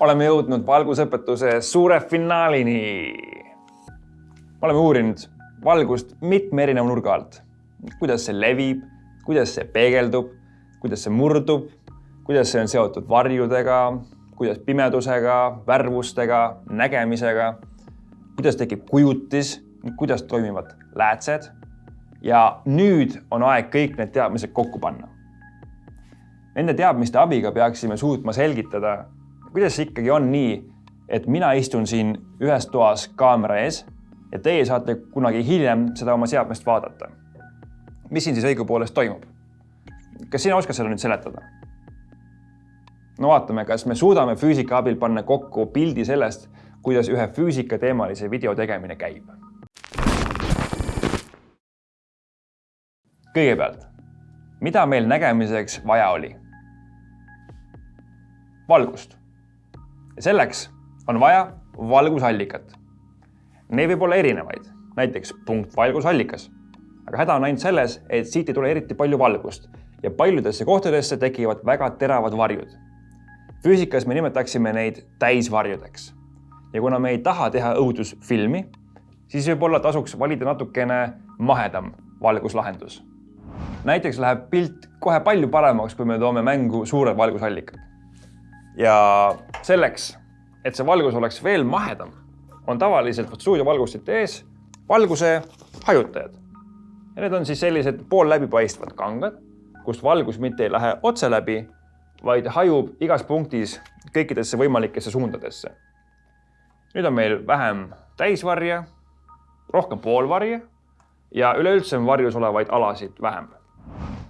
oleme jõudnud valgusõpetuse suure finaalini. oleme uurinud valgust mitme erineva nurga alt. kuidas see levib, kuidas see peegeldub, kuidas see murdub, kuidas see on seotud varjudega, kuidas pimedusega, värvustega, nägemisega, kuidas tekib kujutis, kuidas toimivad läätsed. ja nüüd on aeg kõik need teadmised kokku panna. Nende teadmiste abiga peaksime suutma selgitada, kuidas ikkagi on nii, et mina istun siin ühes toas kaamera ees ja teie saate kunagi hiljem seda oma seadmest vaadata. mis siin siis õigupoolest toimub? kas sina oskad seda nüüd seletada? no vaatame, kas me suudame füüsika abil panna kokku pildi sellest, kuidas ühe füüsikateemalise video tegemine käib. kõigepealt, mida meil nägemiseks vaja oli? valgust. Ja selleks on vaja valgusallikat. Neid võib olla erinevaid, näiteks punktvalgusallikas. aga häda on ainult selles, et siit ei tule eriti palju valgust ja paljudesse kohtadesse tekivad väga teravad varjud füüsikas me nimetaksime neid täisvarjudeks. ja kuna me ei taha teha õudusfilmi, siis võib-olla tasuks valida natukene mahedam valguslahendus. näiteks läheb pilt kohe palju paremaks, kui me toome mängu suured valgusallikad. Ja selleks, et see valgus oleks veel mahedam, on tavaliselt stuudiovalgustite ees valguse hajutajad. ja need on siis sellised poolläbipaistvad kangad, kust valgus mitte ei lähe otse läbi, vaid hajub igas punktis kõikidesse võimalikesse suundadesse. nüüd on meil vähem täisvarje, rohkem poolvarje ja üleüldse on varjus olevaid alasid vähem.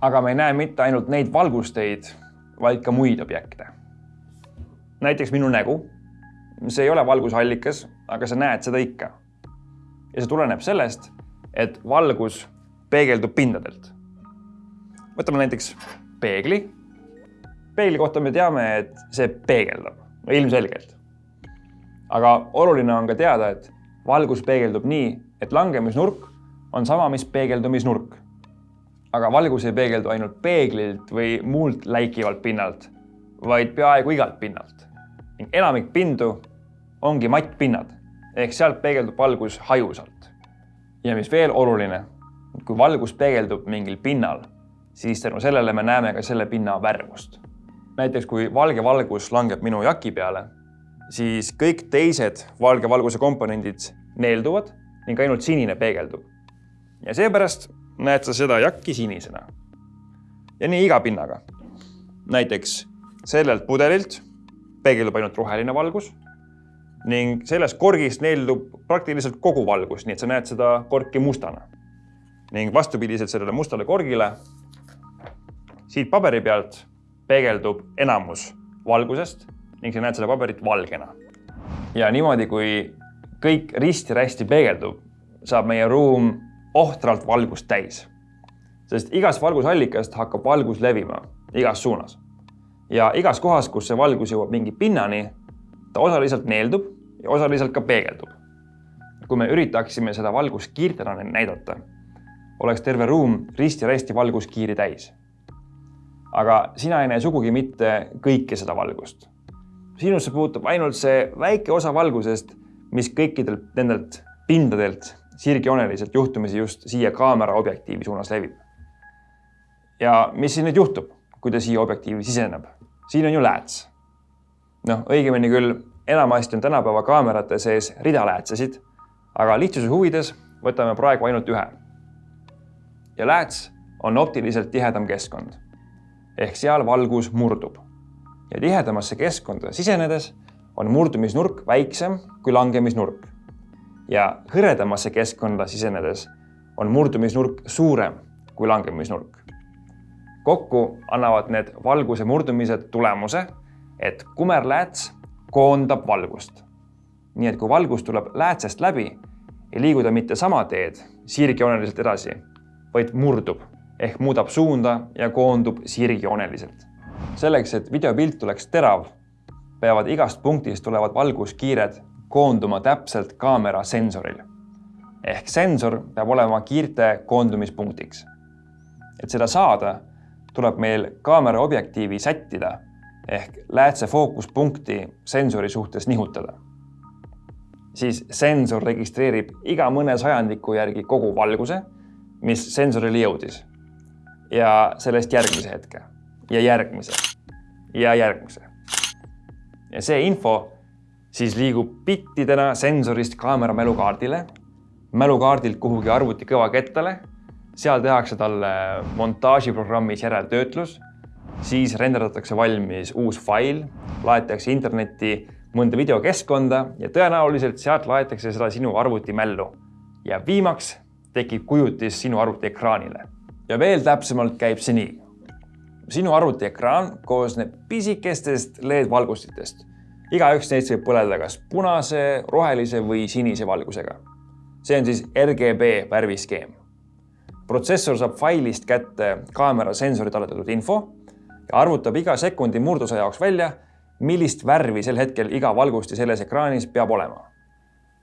aga me ei näe mitte ainult neid valgusteid, vaid ka muid objekte. Näiteks minu nägu. see ei ole valgusallikas, aga sa näed seda ikka. ja see tuleneb sellest, et valgus peegeldub pindadelt. võtame näiteks peegli peegli kohta me teame, et see peegeldab, no ilmselgelt. aga oluline on ka teada, et valgus peegeldub nii, et langemisnurk on sama, mis peegeldumisnurk. aga valgus ei peegeldu ainult peeglilt või muult läikivalt pinnalt, vaid peaaegu igalt pinnalt. Ning enamik pindu ongi mattpinnad ehk sealt peegeldub valgus hajusalt. ja mis veel oluline, kui valgus peegeldub mingil pinnal, siis tänu sellele me näeme ka selle pinna värvust näiteks kui valge valgus langeb minu jaki peale, siis kõik teised valge valguse komponendid neelduvad ning ainult sinine peegeldub. ja seepärast näed sa seda jakki sinisena. ja nii iga pinnaga. näiteks sellelt pudelilt peegeldub ainult roheline valgus ning sellest korgist neeldub praktiliselt kogu valgus, nii et sa näed seda korki mustana. ning vastupidiselt sellele mustale korgile siit paberi pealt peegeldub enamus valgusest ning sa näed seda paberit valgena. ja niimoodi, kui kõik risti-rästi peegeldub, saab meie ruum ohtralt valgust täis. sest igast valgusallikast hakkab valgus levima igas suunas. Ja igas kohas, kus see valgus jõuab mingi pinnani, ta osaliselt neeldub ja osaliselt ka peegeldub. kui me üritaksime seda valguskiirtena näidata, oleks terve ruum risti-rästi valguskiiri täis aga sina ei näe sugugi mitte kõike seda valgust. sinusse puutub ainult see väike osa valgusest, mis kõikidelt nendelt pindadelt sirgjooneliselt juhtumisi just siia kaamera objektiivi suunas levib. ja mis siin nüüd juhtub, kui ta siia objektiivi siseneb? siin on ju lääts. noh, õigemini küll enamasti on tänapäeva kaamerate sees rida läätsesid, aga lihtsuse huvides võtame praegu ainult ühe. ja lääts on optiliselt tihedam keskkond ehk seal valgus murdub. ja tihedamasse keskkonda sisenedes on murdumisnurk väiksem kui langemisnurk. ja hõredamasse keskkonda sisenedes on murdumisnurk suurem kui langemisnurk. Kokku annavad need valguse murdumised tulemuse, et kumerlääts koondab valgust. nii et kui valgus tuleb läätsest läbi, ei liigu ta mitte sama teed sirgjooneliselt edasi, vaid murdub ehk muudab suunda ja koondub sirgjooneliselt. selleks, et videopilt oleks terav, peavad igast punktist tulevad valguskiired koonduma täpselt kaamera sensoril. ehk sensor peab olema kiirte koondumispunktiks. et seda saada, tuleb meil kaamera objektiivi sättida ehk läätse fookuspunkti sensori suhtes nihutada. siis sensor registreerib iga mõne sajandiku järgi kogu valguse, mis sensorile jõudis. ja sellest järgmise hetke ja järgmise ja järgmise. ja see info siis liigub bittidena sensorist kaamera mälukaardile, mälukaardilt kuhugi arvuti kõvakettale, seal tehakse talle montaažiprogrammis järeltöötlus, siis renderdatakse valmis uus fail, laetakse internetti mõnda videokeskkonda ja tõenäoliselt sealt laetakse seda sinu arvuti mällu. ja viimaks tekib kujutis sinu arvuti ekraanile. ja veel täpsemalt käib see nii. sinu arvuti ekraan koosneb pisikestest LED-valgustitest igaüks neist võib põleda kas punase, rohelise või sinise valgusega. see on siis RGB värviskeem. Protsessor saab failist kätte kaamera sensori talletatud info ja arvutab iga sekundi murdosa jaoks välja, millist värvi sel hetkel iga valgusti selles ekraanis peab olema.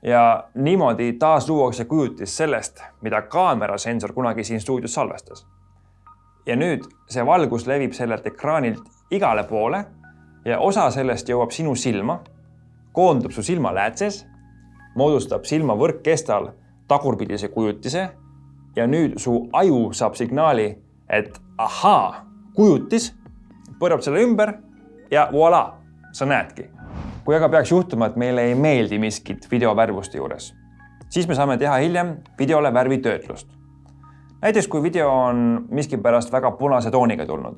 ja niimoodi taas luuakse kujutis sellest, mida kaamera sensor kunagi siin stuudios salvestas. ja nüüd see valgus levib sellelt ekraanilt igale poole ja osa sellest jõuab sinu silma, koondub su silmaläätses, moodustab silma võrkkestal tagurpidise kujutise ja nüüd su aju saab signaali, et ahaa, kujutis, pöörab selle ümber ja voilà, sa näedki. kui aga peaks juhtuma, et meile ei meeldi miskit videovärvuste juures, siis me saame teha hiljem videole värvitöötlust. näiteks kui video on miskipärast väga punase tooniga tulnud,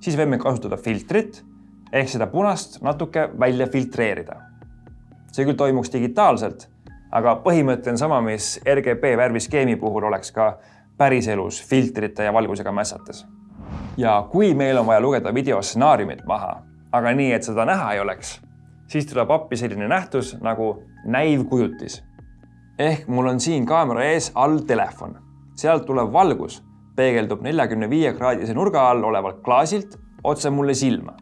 siis võime kasutada filtrit ehk seda punast natuke välja filtreerida. see küll toimuks digitaalselt, aga põhimõte on sama, mis RGB värviskeemi puhul oleks ka päriselus filtrite ja valgusega mässates. ja kui meil on vaja lugeda video stsenaariumit maha, aga nii, et seda näha ei oleks, siis tuleb appi selline nähtus nagu näivkujutis. ehk mul on siin kaamera ees all telefon, sealt tulev valgus peegeldub neljakümne viie kraadise nurga all olevalt klaasilt otse mulle silma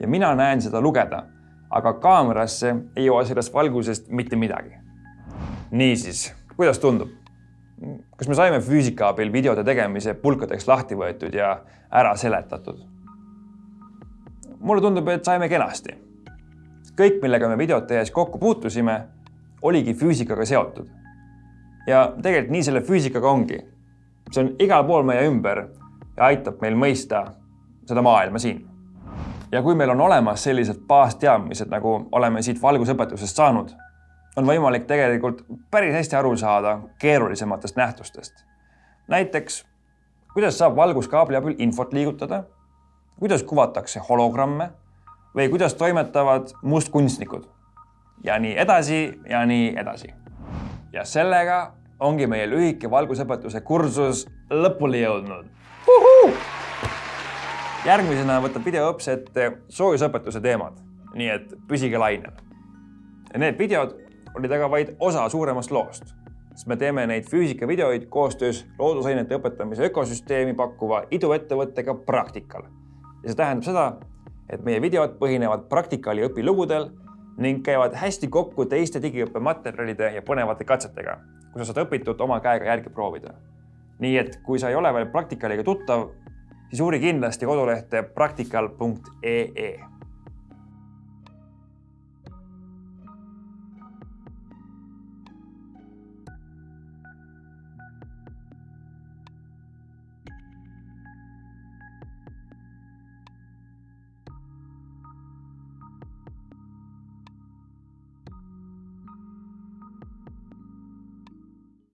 ja mina näen seda lugeda, aga kaamerasse ei jõua sellest valgusest mitte midagi. Niisiis, kuidas tundub? kas me saime füüsika abil videode tegemise pulkadeks lahti võetud ja ära seletatud? mulle tundub, et saime kenasti. kõik, millega me videot tehes kokku puutusime, oligi füüsikaga seotud. ja tegelikult nii selle füüsikaga ongi. see on igal pool meie ümber ja aitab meil mõista seda maailma siin ja kui meil on olemas sellised baasteadmised, nagu oleme siit valgusõpetusest saanud, on võimalik tegelikult päris hästi aru saada keerulisematest nähtustest. näiteks, kuidas saab valguskaabli abil infot liigutada, kuidas kuvatakse hologramme või kuidas toimetavad mustkunstnikud ja nii edasi ja nii edasi. ja sellega ongi meie lühike valgusõpetuse kursus lõpule jõudnud järgmisena võtab videoõps ette soojusõpetuse teemad, nii et püsige lainel. Need videod olid aga vaid osa suuremast loost, sest me teeme neid füüsikavideoid koostöös loodusainete õpetamise ökosüsteemi pakkuva iduettevõttega Praktikal. ja see tähendab seda, et meie videod põhinevad Praktikali õpilugudel ning käivad hästi kokku teiste digiõppematerjalide ja põnevate katsetega, kus sa saad õpitut oma käega järgi proovida. nii et kui sa ei ole veel Praktikaliga tuttav, siis uuri kindlasti kodulehte praktikal.ee